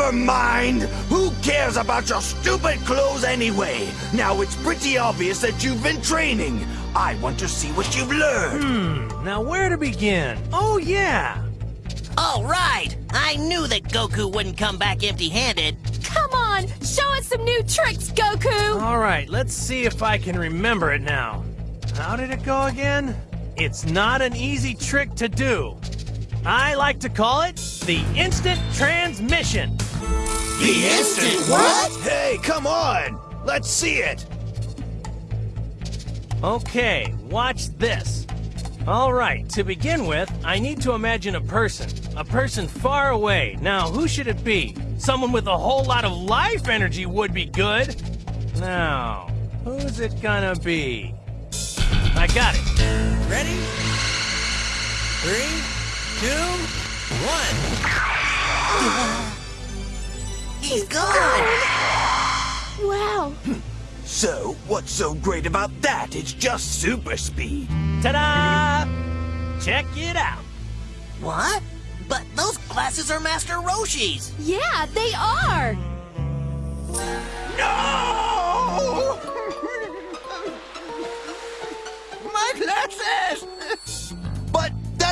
Never mind! Who cares about your stupid clothes anyway? Now it's pretty obvious that you've been training. I want to see what you've learned. Hmm, now where to begin? Oh, yeah! All right! I knew that Goku wouldn't come back empty-handed. Come on, show us some new tricks, Goku! All right, let's see if I can remember it now. How did it go again? It's not an easy trick to do. I like to call it the instant transmission. The instant what? Hey, come on! Let's see it! Okay, watch this. All right, to begin with, I need to imagine a person. A person far away. Now, who should it be? Someone with a whole lot of life energy would be good. Now, who's it gonna be? I got it. Ready? Three, two, one. He's gone! Wow, So, what's so great about that? It's just super speed. Ta-da! Check it out. What? But those glasses are Master Roshi's! yeah, they are!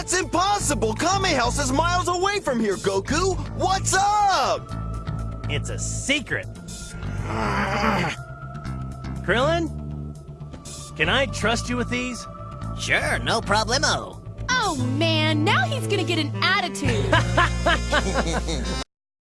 That's impossible! Kame House is miles away from here, Goku! What's up? It's a secret. Krillin? Can I trust you with these? Sure, no problemo. Oh man, now he's gonna get an attitude!